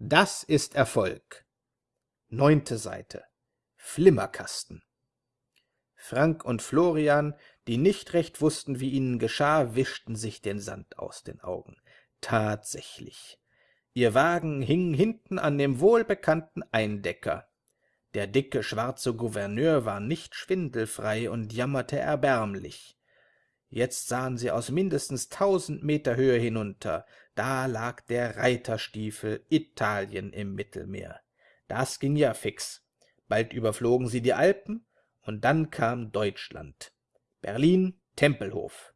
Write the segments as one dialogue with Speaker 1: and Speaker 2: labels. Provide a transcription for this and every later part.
Speaker 1: Das ist Erfolg. Neunte Seite. Flimmerkasten. Frank und Florian, die nicht recht wussten, wie ihnen geschah, wischten sich den Sand aus den Augen. Tatsächlich. Ihr Wagen hing hinten an dem wohlbekannten Eindecker. Der dicke, schwarze Gouverneur war nicht schwindelfrei und jammerte erbärmlich. Jetzt sahen sie aus mindestens tausend Meter Höhe hinunter, da lag der Reiterstiefel Italien im Mittelmeer. Das ging ja fix. Bald überflogen sie die Alpen, und dann kam Deutschland. Berlin, Tempelhof.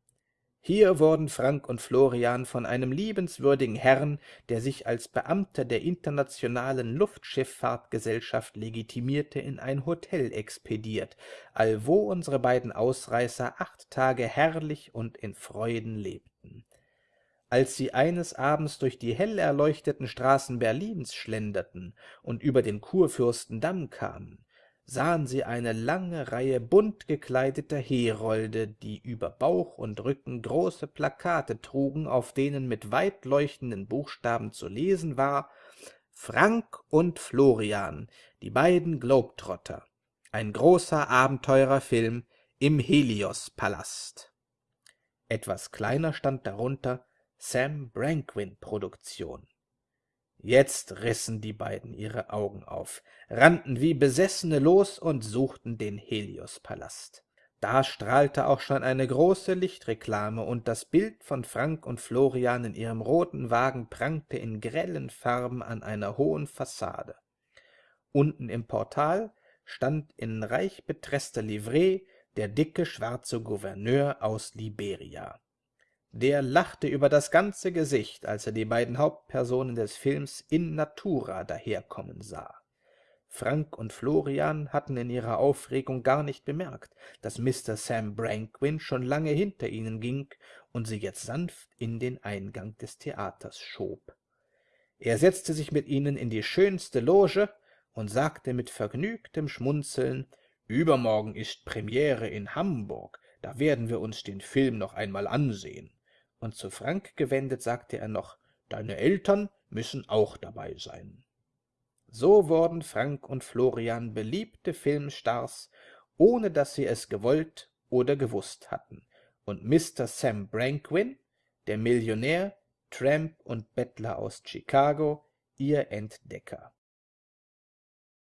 Speaker 1: Hier wurden Frank und Florian von einem liebenswürdigen Herrn, der sich als Beamter der Internationalen Luftschifffahrtgesellschaft legitimierte, in ein Hotel expediert, allwo unsere beiden Ausreißer acht Tage herrlich und in Freuden lebten. Als sie eines Abends durch die hell erleuchteten Straßen Berlins schlenderten und über den Kurfürstendamm kamen, sahen sie eine lange Reihe bunt gekleideter Herolde, die über Bauch und Rücken große Plakate trugen, auf denen mit weit leuchtenden Buchstaben zu lesen war Frank und Florian, die beiden Globetrotter, ein großer Abenteurerfilm im Helios-Palast. Etwas kleiner stand darunter Sam Branquin Produktion. Jetzt rissen die beiden ihre Augen auf, rannten wie Besessene los und suchten den Helios-Palast. Da strahlte auch schon eine große Lichtreklame, und das Bild von Frank und Florian in ihrem roten Wagen prangte in grellen Farben an einer hohen Fassade. Unten im Portal stand in reich betreßter Livree der dicke schwarze Gouverneur aus Liberia der lachte über das ganze Gesicht, als er die beiden Hauptpersonen des Films in natura daherkommen sah. Frank und Florian hatten in ihrer Aufregung gar nicht bemerkt, dass Mr. Sam Branquin schon lange hinter ihnen ging und sie jetzt sanft in den Eingang des Theaters schob. Er setzte sich mit ihnen in die schönste Loge und sagte mit vergnügtem Schmunzeln, »Übermorgen ist Premiere in Hamburg, da werden wir uns den Film noch einmal ansehen.« Und zu Frank gewendet sagte er noch, »Deine Eltern müssen auch dabei sein.« So wurden Frank und Florian beliebte Filmstars, ohne dass sie es gewollt oder gewusst hatten, und Mr. Sam Branquin, der Millionär, Tramp und Bettler aus Chicago, ihr Entdecker.